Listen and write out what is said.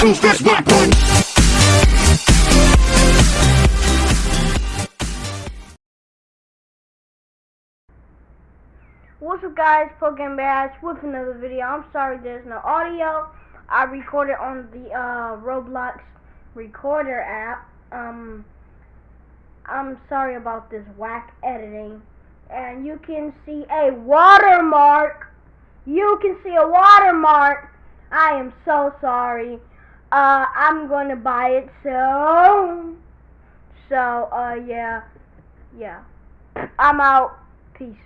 Who's this boy? What's up guys, Pokemon Bash with another video. I'm sorry there's no audio. I recorded on the uh, Roblox recorder app. Um, I'm sorry about this whack editing. And you can see a watermark. You can see a watermark. I am so sorry. Uh, I'm to buy it so. So, uh, yeah. Yeah. I'm out. Peace.